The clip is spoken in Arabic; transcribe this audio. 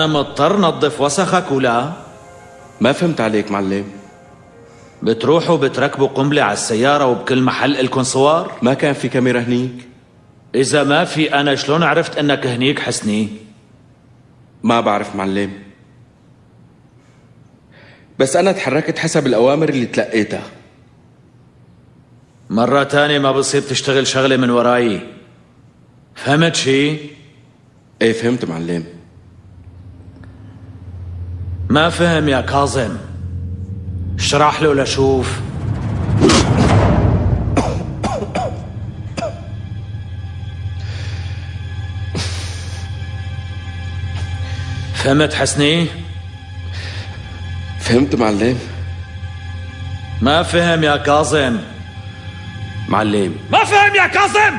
أنا مضطر نظف وسخك ولا ما فهمت عليك معلم. بتروحوا بتركبوا قنبلة على السيارة وبكل محل إلكن صور؟ ما كان في كاميرا هنيك؟ إذا ما في أنا شلون عرفت أنك هنيك حسني؟ ما بعرف معلم. بس أنا تحركت حسب الأوامر اللي تلقيتها. مرة تانية ما بصير تشتغل شغلة من وراي. فهمت شي؟ إيه فهمت معلم. ما فهم يا كاظم. اشرح له لشوف. فهمت حسني؟ فهمت معلم. ما فهم يا كاظم. معلم. ما فهم يا كاظم!